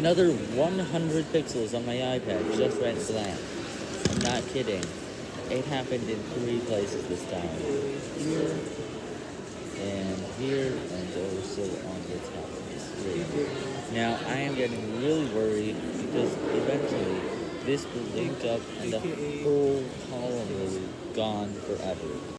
Another 100 pixels on my iPad just went blank. I'm not kidding. It happened in three places this time. Here, and here, and also on the top of the screen. Now, I am getting really worried because eventually this will link up and the whole column will be gone forever.